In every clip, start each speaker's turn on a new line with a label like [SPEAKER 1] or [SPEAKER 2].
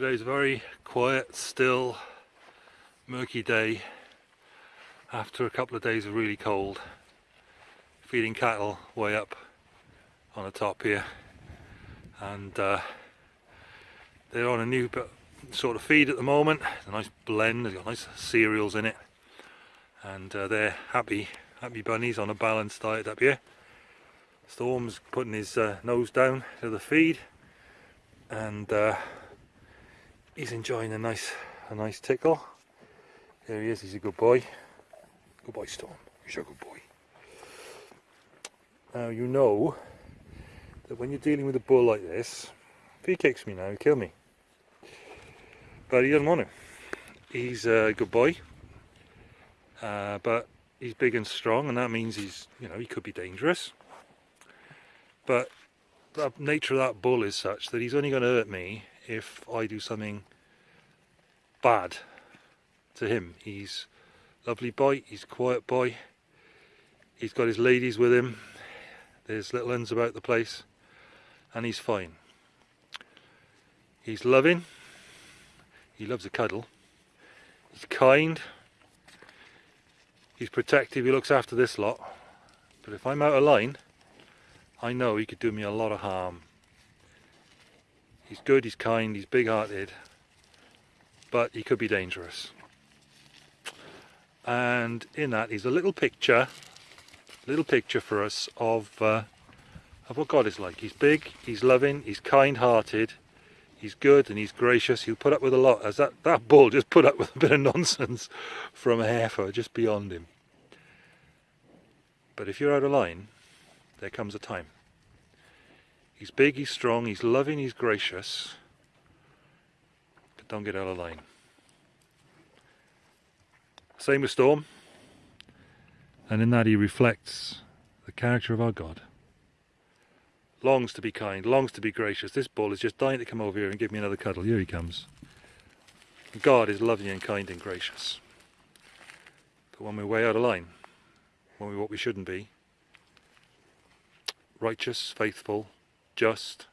[SPEAKER 1] Today's very quiet, still, murky day after a couple of days of really cold. Feeding cattle way up on the top here and uh, they're on a new sort of feed at the moment. It's a nice blend, they've got nice cereals in it and uh, they're happy, happy bunnies on a balanced diet up here. Storm's putting his uh, nose down to the feed and uh, he's enjoying a nice a nice tickle. There he is, he's a good boy. Good boy Storm, he's a good boy. Now you know that when you're dealing with a bull like this, if he kicks me now, he'll kill me. But he doesn't want to. He's a good boy, uh, but he's big and strong and that means he's, you know, he could be dangerous. But the nature of that bull is such that he's only going to hurt me if I do something bad to him. He's lovely boy, he's quiet boy, he's got his ladies with him, there's little uns about the place, and he's fine. He's loving, he loves a cuddle, he's kind, he's protective, he looks after this lot, but if I'm out of line, I know he could do me a lot of harm. He's good, he's kind, he's big-hearted, but he could be dangerous. And in that is a little picture, little picture for us of uh, of what God is like. He's big, he's loving, he's kind-hearted, he's good and he's gracious. He'll put up with a lot. As that, that bull just put up with a bit of nonsense from a heifer just beyond him. But if you're out of line, there comes a time. He's big, he's strong, he's loving, he's gracious, but don't get out of line. Same with Storm, and in that he reflects the character of our God. Longs to be kind, longs to be gracious. This bull is just dying to come over here and give me another cuddle. Here he comes. God is loving and kind and gracious. But when we're way out of line, when we're what we shouldn't be, righteous, faithful, just,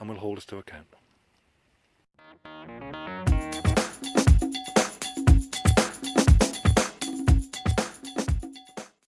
[SPEAKER 1] and will hold us to account.